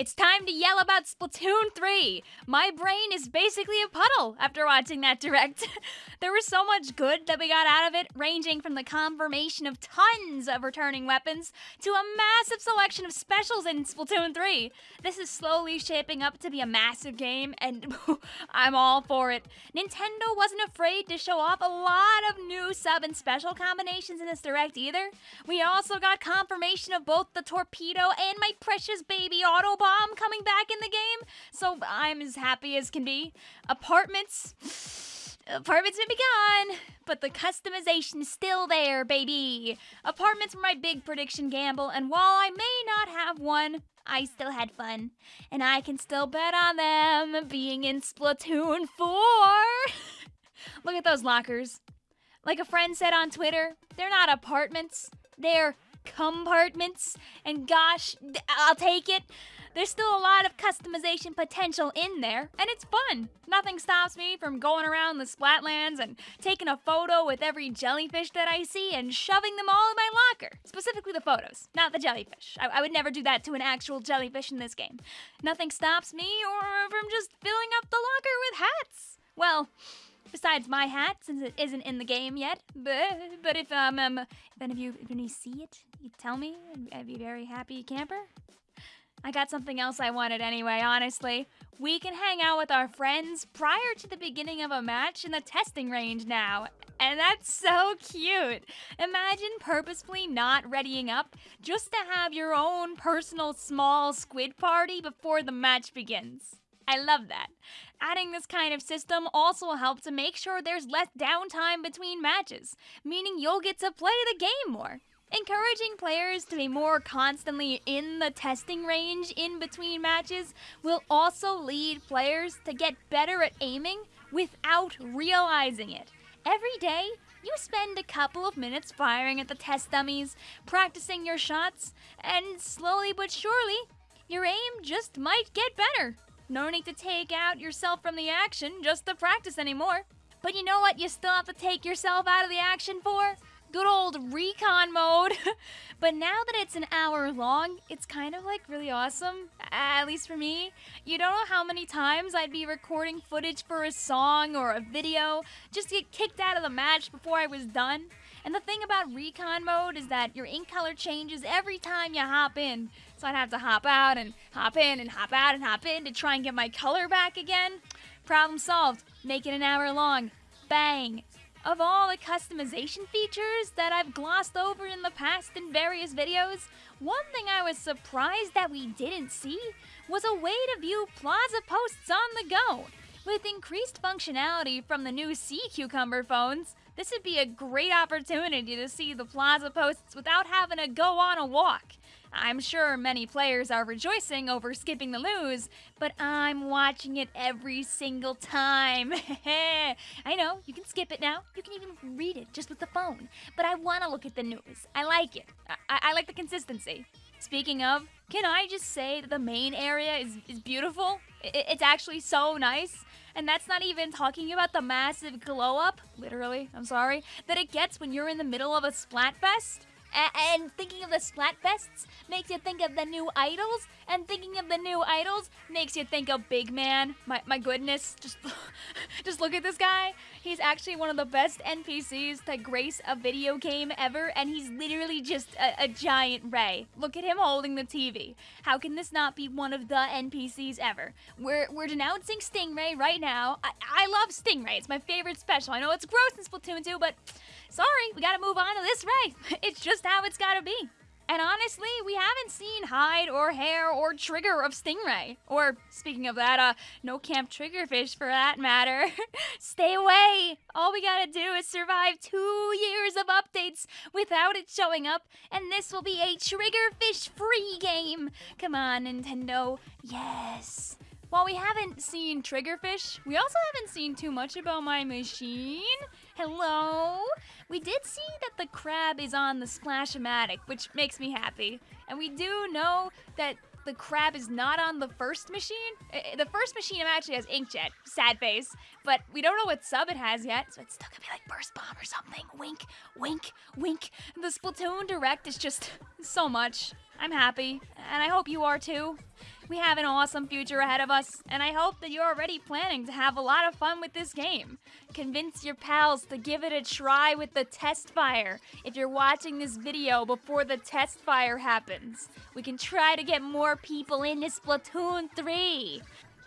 It's time to yell about Splatoon 3. My brain is basically a puddle after watching that direct. there was so much good that we got out of it, ranging from the confirmation of tons of returning weapons to a massive selection of specials in Splatoon 3. This is slowly shaping up to be a massive game, and I'm all for it. Nintendo wasn't afraid to show off a lot of new sub and special combinations in this direct either. We also got confirmation of both the torpedo and my precious baby Autobot bomb coming back in the game, so I'm as happy as can be. Apartments. Apartments may be gone, but the customization is still there, baby. Apartments were my big prediction gamble, and while I may not have one, I still had fun. And I can still bet on them being in Splatoon 4. Look at those lockers. Like a friend said on Twitter, they're not apartments, they're compartments. And gosh, I'll take it. There's still a lot of customization potential in there, and it's fun. Nothing stops me from going around the Splatlands and taking a photo with every jellyfish that I see and shoving them all in my locker. Specifically the photos, not the jellyfish. I, I would never do that to an actual jellyfish in this game. Nothing stops me or from just filling up the locker with hats. Well, besides my hat, since it isn't in the game yet. But, but if um, um if any of you if any see it, you tell me. I'd be very happy camper. I got something else I wanted anyway, honestly. We can hang out with our friends prior to the beginning of a match in the testing range now. And that's so cute. Imagine purposefully not readying up just to have your own personal small squid party before the match begins. I love that. Adding this kind of system also helps to make sure there's less downtime between matches, meaning you'll get to play the game more. Encouraging players to be more constantly in the testing range in between matches will also lead players to get better at aiming without realizing it. Every day, you spend a couple of minutes firing at the test dummies, practicing your shots, and slowly but surely, your aim just might get better. No need to take out yourself from the action just to practice anymore. But you know what you still have to take yourself out of the action for? good old recon mode. but now that it's an hour long, it's kind of like really awesome, at least for me. You don't know how many times I'd be recording footage for a song or a video just to get kicked out of the match before I was done. And the thing about recon mode is that your ink color changes every time you hop in. So I'd have to hop out and hop in and hop out and hop in to try and get my color back again. Problem solved. Make it an hour long. Bang. Of all the customization features that I've glossed over in the past in various videos, one thing I was surprised that we didn't see was a way to view plaza posts on the go. With increased functionality from the new Sea Cucumber phones, this would be a great opportunity to see the plaza posts without having to go on a walk. I'm sure many players are rejoicing over skipping the news, but I'm watching it every single time. I know, you can skip it now. You can even read it just with the phone. But I want to look at the news. I like it. I, I like the consistency. Speaking of, can I just say that the main area is, is beautiful? It, it's actually so nice. And that's not even talking about the massive glow up, literally, I'm sorry, that it gets when you're in the middle of a Splatfest. A- and thinking of the Splatfests makes you think of the new idols, and thinking of the new idols makes you think of Big Man. My, my goodness, just just look at this guy. He's actually one of the best NPCs to grace a video game ever, and he's literally just a, a giant ray. Look at him holding the TV. How can this not be one of the NPCs ever? We're we're denouncing Stingray right now. I, I love Stingray. It's my favorite special. I know it's gross in Splatoon 2, but sorry, we gotta move on to this ray. It's just how it's gotta be. And honestly, we haven't seen hide or hair or trigger of Stingray. Or, speaking of that, uh, no Camp Triggerfish for that matter. Stay away! All we gotta do is survive two years of updates without it showing up, and this will be a Triggerfish free game! Come on, Nintendo. Yes. While we haven't seen Triggerfish, we also haven't seen too much about my machine. Hello? We did see that the crab is on the Splash-O-Matic, which makes me happy. And we do know that the crab is not on the first machine. Uh, uh, the first machine actually has Inkjet, sad face, but we don't know what sub it has yet, so it's still gonna be like Burst Bomb or something. Wink, wink, wink. The Splatoon Direct is just so much. I'm happy, and I hope you are too. We have an awesome future ahead of us, and I hope that you're already planning to have a lot of fun with this game. Convince your pals to give it a try with the test fire if you're watching this video before the test fire happens. We can try to get more people into Splatoon 3.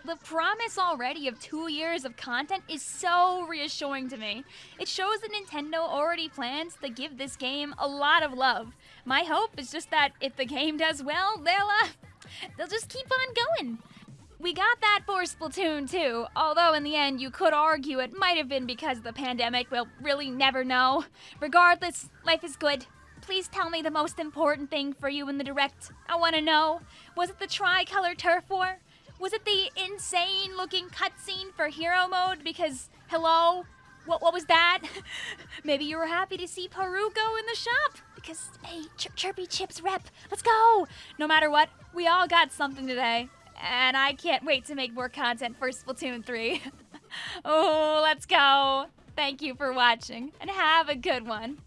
The promise already of two years of content is so reassuring to me. It shows that Nintendo already plans to give this game a lot of love. My hope is just that if the game does well, they'll, uh, they'll just keep on going. We got that for Splatoon 2, although in the end you could argue it might have been because of the pandemic, we'll really never know. Regardless, life is good. Please tell me the most important thing for you in the direct. I want to know. Was it the tricolor turf war? Was it the insane looking cutscene for hero mode? Because, hello? What, what was that? Maybe you were happy to see Peruko in the shop. Because, hey, Ch Chirpy Chips rep, let's go. No matter what, we all got something today. And I can't wait to make more content for Splatoon 3. oh, let's go. Thank you for watching, and have a good one.